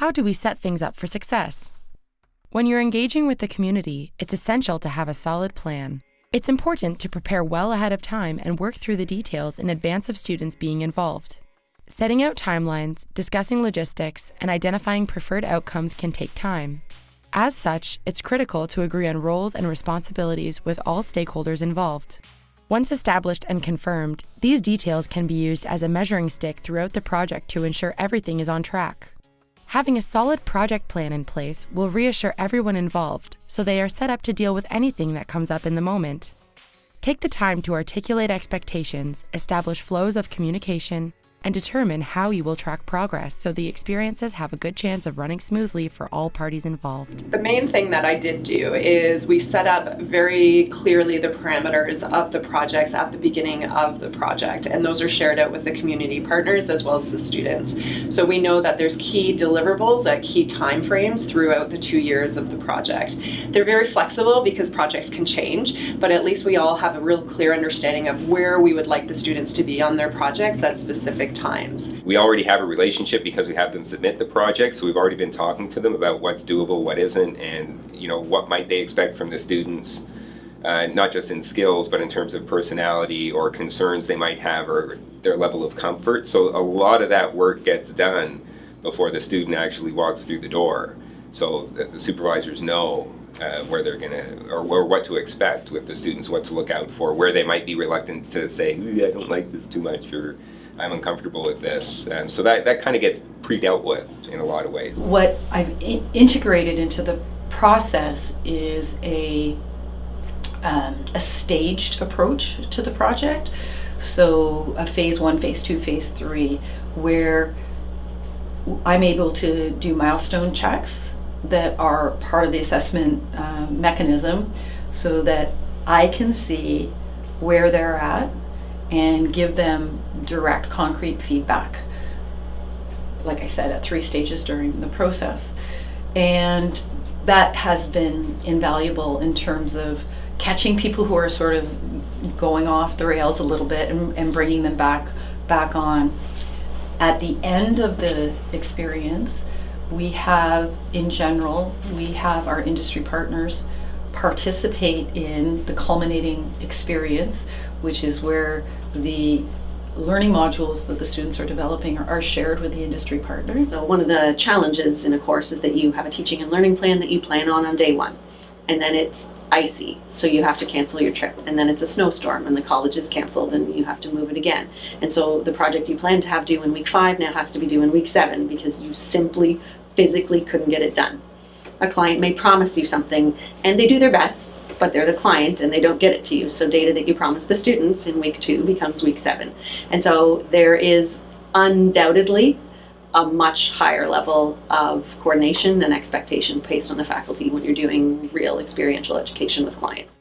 How do we set things up for success? When you're engaging with the community, it's essential to have a solid plan. It's important to prepare well ahead of time and work through the details in advance of students being involved. Setting out timelines, discussing logistics, and identifying preferred outcomes can take time. As such, it's critical to agree on roles and responsibilities with all stakeholders involved. Once established and confirmed, these details can be used as a measuring stick throughout the project to ensure everything is on track. Having a solid project plan in place will reassure everyone involved so they are set up to deal with anything that comes up in the moment. Take the time to articulate expectations, establish flows of communication, and determine how you will track progress so the experiences have a good chance of running smoothly for all parties involved. The main thing that I did do is we set up very clearly the parameters of the projects at the beginning of the project and those are shared out with the community partners as well as the students. So we know that there's key deliverables at key timeframes throughout the two years of the project. They're very flexible because projects can change but at least we all have a real clear understanding of where we would like the students to be on their projects at specific times. We already have a relationship because we have them submit the project, so we've already been talking to them about what's doable, what isn't, and you know what might they expect from the students, uh, not just in skills, but in terms of personality or concerns they might have or their level of comfort. So a lot of that work gets done before the student actually walks through the door, so that the supervisors know uh, where they're gonna or, or, what to expect with the students, what to look out for, where they might be reluctant to say, I don't like this too much, or I'm uncomfortable with this. And so that, that kind of gets pre-dealt with in a lot of ways. What I've integrated into the process is a, um, a staged approach to the project. So a phase one, phase two, phase three, where I'm able to do milestone checks that are part of the assessment uh, mechanism so that I can see where they're at and give them direct concrete feedback like I said at three stages during the process. And that has been invaluable in terms of catching people who are sort of going off the rails a little bit and, and bringing them back back on. At the end of the experience we have in general we have our industry partners participate in the culminating experience, which is where the learning modules that the students are developing are, are, shared with the industry partner. So one of the challenges in a course is that you have a teaching and learning plan that you plan on on day one. And then it's icy, so you have to cancel your trip. And then it's a snowstorm and the college is canceled and you have to move it again. And so the project you plan to have due in week five now has to be due in week seven because you simply physically couldn't get it done a client may promise you something and they do their best, but they're the client and they don't get it to you. So data that you promised the students in week two becomes week seven. And so there is undoubtedly a much higher level of coordination and expectation based on the faculty when you're doing real experiential education with clients.